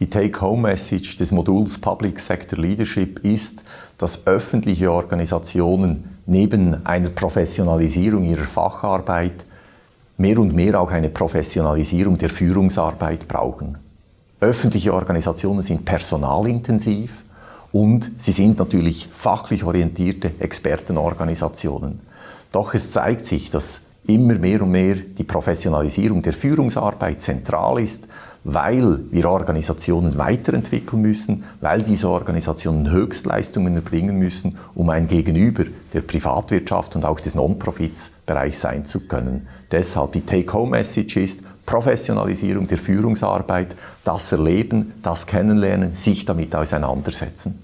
Die Take-Home-Message des Moduls Public Sector Leadership ist, dass öffentliche Organisationen neben einer Professionalisierung ihrer Facharbeit mehr und mehr auch eine Professionalisierung der Führungsarbeit brauchen. Öffentliche Organisationen sind personalintensiv und sie sind natürlich fachlich orientierte Expertenorganisationen. Doch es zeigt sich, dass immer mehr und mehr die Professionalisierung der Führungsarbeit zentral ist, weil wir Organisationen weiterentwickeln müssen, weil diese Organisationen Höchstleistungen erbringen müssen, um ein Gegenüber der Privatwirtschaft und auch des Non-Profits-Bereichs sein zu können. Deshalb die Take-Home-Message ist Professionalisierung der Führungsarbeit, das Erleben, das Kennenlernen, sich damit auseinandersetzen.